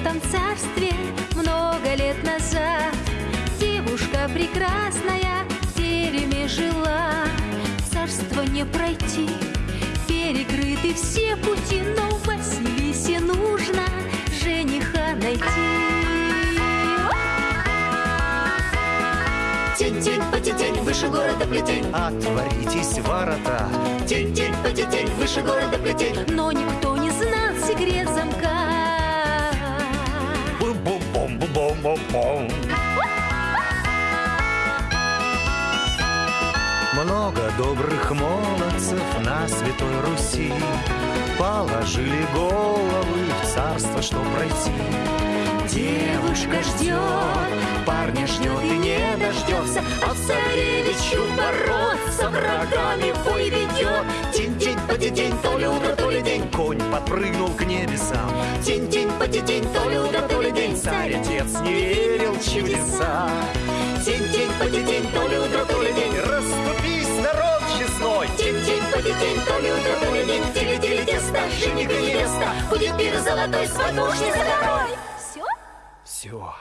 этом царстве много лет назад. Девушка прекрасная в тереме жила. Царство не пройти, перекрыты все пути Но Василисе нужно жениха найти. Тень-тень, потетень, выше города плетень. Отворитесь ворота. Тень-тень, потетень, выше города плетень. Но никто не знал секрет Бум-бум-бум-бум-бум-бум Много добрых молодцев на Святой Руси. Положили головы в царство, что пройти. Девушка ждет, Парня ждет и не дождется. А царевичу бороться врагами бой ведет. Тень-тень, потетень, то ли утро, то подпрыгнул к небесам. Тень-тень, потетень, то ли утро, то ли день Царь. Отец не верил чудеса. Тень-тень, потетень, то ли утро, то ли день. Расступись, народ честной. Тень-тень, потетень, то ли утро, то ли день. Тили-тили теста, жених и невеста. Будет пир золотой, свадьбу уж не за горой. Все? Все